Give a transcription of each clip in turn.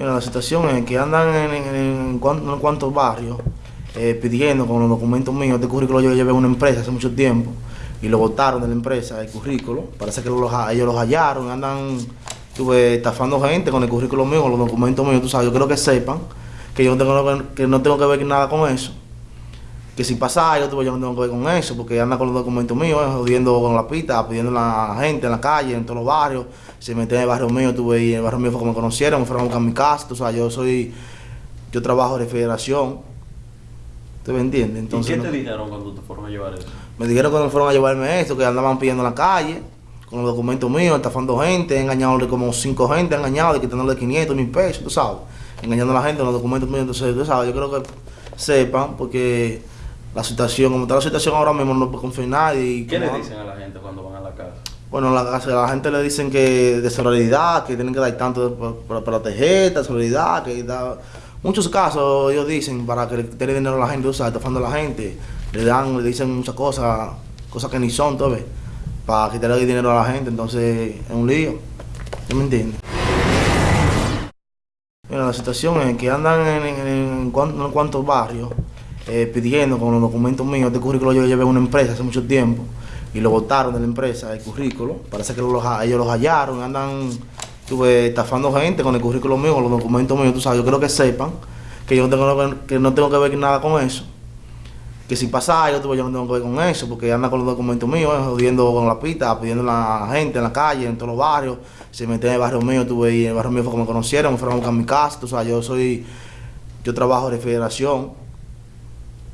Mira, la situación es que andan en, en, en cuantos barrios eh, pidiendo con los documentos míos, este currículo yo llevé a una empresa hace mucho tiempo y lo botaron de la empresa, el currículo. Parece que ellos los hallaron, andan tuve, estafando gente con el currículo mío, con los documentos míos, tú sabes, yo creo que sepan que yo no tengo, que no tengo que ver nada con eso. Que si pasa algo, tuve, yo no tengo que ver con eso, porque anda con los documentos míos, eh, jodiendo con la pista, pidiendo a la gente en la calle, en todos los barrios. Se meten en el barrio mío, tuve, y en el barrio mío fue como me conocieron, me fueron a buscar mi casa, tú sabes, yo soy, yo trabajo de federación. ¿Tú me entiendes? ¿Y Entonces, qué no- te dijeron cuando te fueron a llevar eso? me dijeron que no fueron a llevarme esto, que andaban pidiendo en la calle, con los documentos míos, estafando gente, engañándole como cinco gente, engañado, quitándole 500 mil pesos, tú sabes, engañando a la gente con los documentos míos, entonces, tú sabes, yo creo que sepan, porque la situación, como está la situación ahora mismo, no puede confiar en nadie. y ¿Qué le dicen a la gente cuando van a la casa? Bueno, la, la gente le dicen que de solidaridad, que tienen que dar tanto para, para, para la tarjeta, solidaridad, que da... Muchos casos ellos dicen para que le den dinero a la gente, o sea, estafando a la gente, le dan, le dicen muchas cosas, cosas que ni son, ¿tú ves? Para quitarle dinero a la gente, entonces es un lío. ¿Tú me entiendes? Mira, la situación es que andan en, en, en unos cuantos barrios eh, pidiendo con los documentos míos, este currículo yo llevé a una empresa hace mucho tiempo y lo botaron de la empresa, el currículo. Parece que ellos los hallaron, andan tuve, estafando gente con el currículo mío, con los documentos míos, tú sabes, yo creo que sepan que yo no tengo, que- no tengo que ver nada con eso. Que si pasa algo, tuve, yo no tengo que ver con eso, porque anda con los documentos míos, eh, jodiendo con la pista, pidiendo a la gente en la calle, en todos los barrios. Se meten en el barrio mío, tuve, y en el barrio mío fue como me conocieron, me fueron a buscar mi casa, tú sabes, yo soy, yo trabajo de federación.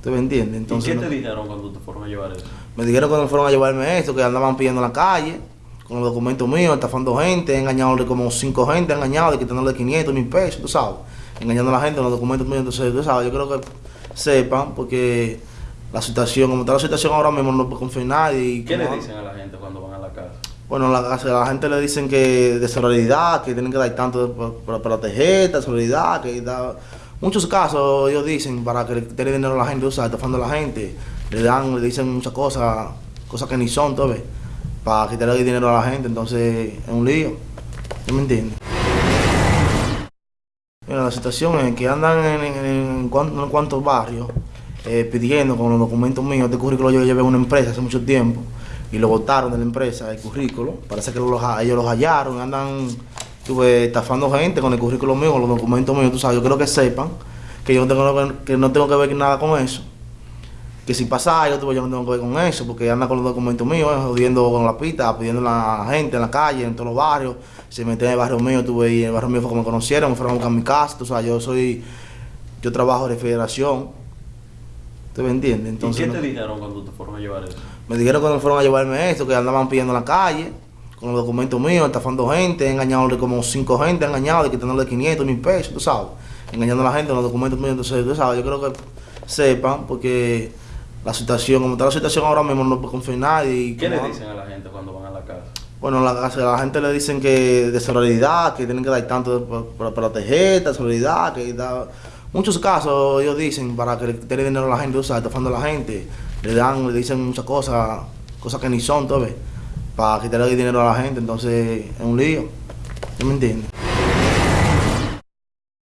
¿Tú me entiendes? Entonces, ¿Y qué te dijeron cuando te fueron a llevar eso? me dijeron que no fueron a llevarme esto, que andaban pidiendo en la calle, con los documentos míos, estafando gente, engañándole como cinco gente, engañado, quitándole 500 mil pesos, tú sabes, engañando a la gente con los documentos míos, entonces, tú sabes, yo creo que sepan, porque la situación, como está la situación ahora mismo, no puede confiar en nadie. y ¿Qué le dicen a la gente cuando van a la casa? Bueno, la, la gente le dicen que de solidaridad, que tienen que dar tanto para, para, para la tarjeta, solidaridad, que da... Muchos casos ellos dicen para que le den dinero a la gente, o sea, estafando a la gente, le dan, le dicen muchas cosas, cosas que ni son, ¿tú ves? Para quitarle dinero a la gente, entonces es un lío. ¿Tú me entiendes? Mira, la situación es que andan en, en, en cuantos barrios eh, pidiendo con los documentos míos, este currículo yo llevé a una empresa hace mucho tiempo y lo botaron de la empresa, el currículo. Parece que ellos los hallaron, andan tuve, estafando gente con el currículo mío, con los documentos míos, tú sabes, yo creo que sepan que yo no tengo que, que no tengo que ver nada con eso. Que si pasa algo, tuve, yo no tengo que ver con eso, porque anda con los documentos míos, eh, jodiendo con la pista, pidiendo a la gente en la calle, en todos los barrios. Se meten en el barrio mío, tuve, y en el barrio mío fue como me conocieron, me fueron a buscar mi casa, tú sabes, yo soy, yo trabajo de federación. ¿Tú me entiendes? Entonces, ¿Y qué no- te dijeron cuando te fueron a llevar eso? me dijeron que no fueron a llevarme esto, que andaban pidiendo en la calle, con los documentos míos, estafando gente, engañándole como cinco gente, engañado, quitándole 500 mil pesos, tú sabes, engañando a la gente con los documentos míos, entonces, tú sabes, yo creo que sepan, porque la situación, como está la situación ahora mismo, no puede confiar en nadie. y ¿Qué le dicen a la gente cuando van a la casa? Bueno, la, a la gente le dicen que de solidaridad, que tienen que dar tanto para, la tarjeta, solidaridad, que da... Muchos casos ellos dicen para que le den dinero a la gente, o sea, estafando a la gente, le dan, le dicen muchas cosas, cosas que ni son, ¿tú ves? Para quitarle dinero a la gente, entonces es un lío. ¿Tú me entiendes?